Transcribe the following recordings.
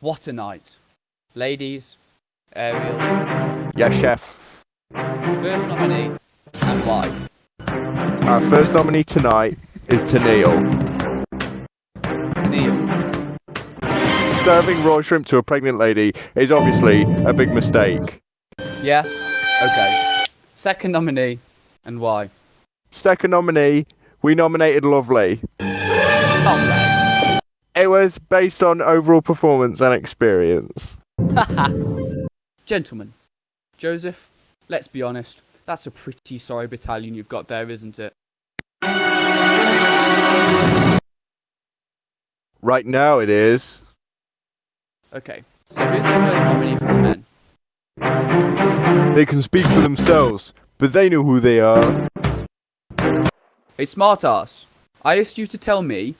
What a night. Ladies, Ariel, Yes, chef. first nominee, and why? Our first nominee tonight is Tennille. To Neil. Serving raw shrimp to a pregnant lady is obviously a big mistake. Yeah? Okay. Second nominee, and why? Second nominee, we nominated Lovely. Oh, It was based on overall performance and experience. Gentlemen, Joseph, let's be honest. That's a pretty sorry battalion you've got there, isn't it? Right now it is. Okay. So who's the first nominee for the men? They can speak for themselves, but they know who they are. Hey, smartass. I asked you to tell me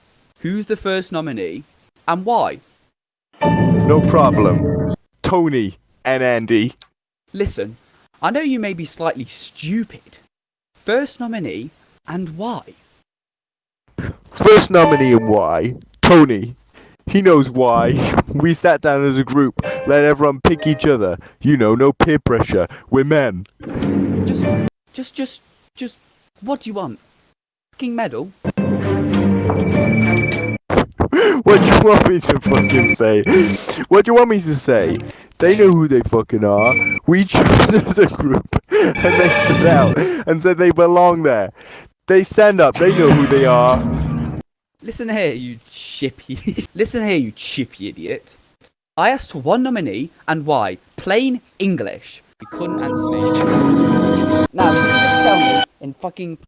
who's the first nominee and why. No problem. Tony and Andy. Listen, I know you may be slightly stupid. First nominee and why? First nominee and why? Tony. He knows why. We sat down as a group, let everyone pick each other. You know, no peer pressure. We're men. Just, just, just, just, what do you want? Fucking medal? What do you want me to fucking say? What do you want me to say? They know who they fucking are. We chose as a group, and they stood out and said they belong there. They stand up. They know who they are. Listen here, you chippy. Listen here, you chippy idiot. I asked for one nominee and why. Plain English. You couldn't answer me. Now, just tell me in fucking.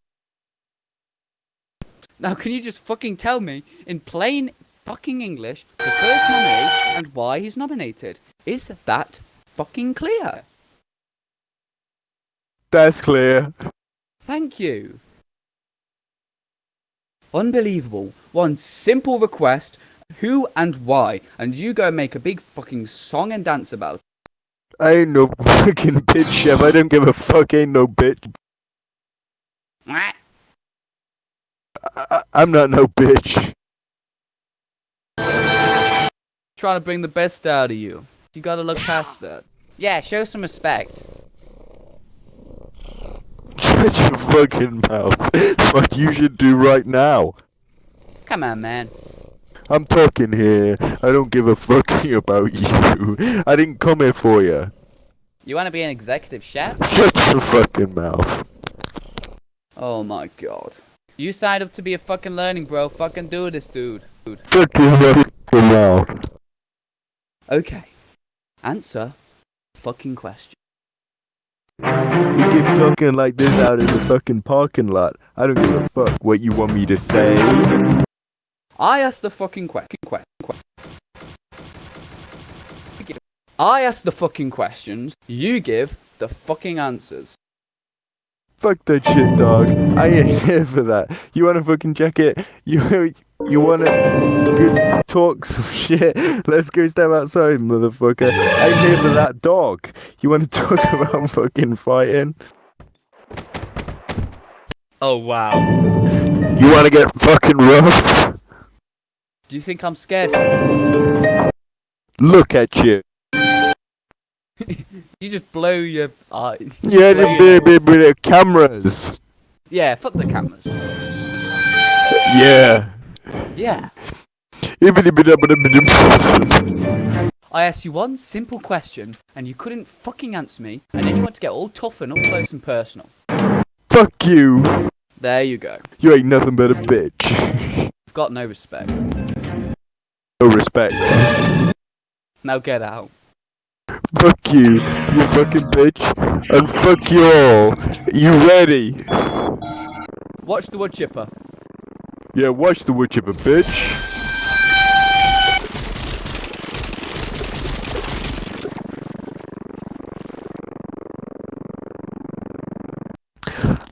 Now, can you just fucking tell me in plain fucking English the first nominee and why he's nominated? Is that fucking clear? That's clear. Thank you. Unbelievable. One simple request who and why, and you go and make a big fucking song and dance about it. I ain't no fucking bitch, chef. I don't give a fuck. Ain't no bitch. Mwah. I- I'm not no bitch. Trying to bring the best out of you. You gotta look past that. Yeah, show some respect. Shut your fucking mouth. What you should do right now. Come on, man. I'm talking here. I don't give a fucking about you. I didn't come here for you. You wanna be an executive chef? Shut your fucking mouth. Oh my god. You signed up to be a fucking learning bro. Fucking do this, dude. your fucking mouth. Okay. Answer fucking question. You keep talking like this out in the fucking parking lot. I don't give a fuck what you want me to say. I asked the fucking question. Que- que- I asked the fucking questions. You give the fucking answers. Fuck that shit, dog. I ain't here for that. You wanna fucking check it? You you wanna good talk some shit? Let's go step outside, motherfucker. I'm here for that dog. You wanna talk about fucking fighting? Oh wow. You wanna get fucking rough? Do you think I'm scared? Look at you. You just blow your eye. Yeah, blow the nose. with the cameras. Yeah, fuck the cameras. Yeah. Yeah. I asked you one simple question and you couldn't fucking answer me, and then you want to get all tough and up close and personal. Fuck you. There you go. You ain't nothing but a bitch. You've got no respect. No respect. Now get out. Fuck you, you fucking bitch. And fuck you all. You ready? Watch the wood chipper. Yeah, watch the wood chipper, bitch.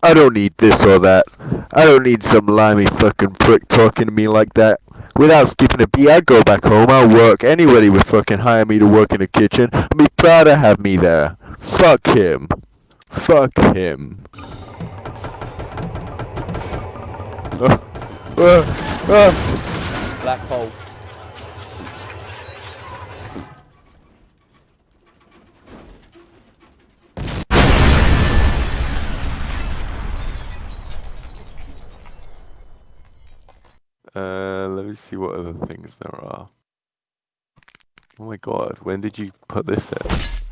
I don't need this or that. I don't need some limey fucking prick talking to me like that. Without skipping a beat, I'd go back home, I'll work. Anybody would fucking hire me to work in the kitchen. Be Gotta have me there. Fuck him. Fuck him. Uh, uh, uh. Black hole. Uh, let me see what other things there are. Oh my god, when did you put this in?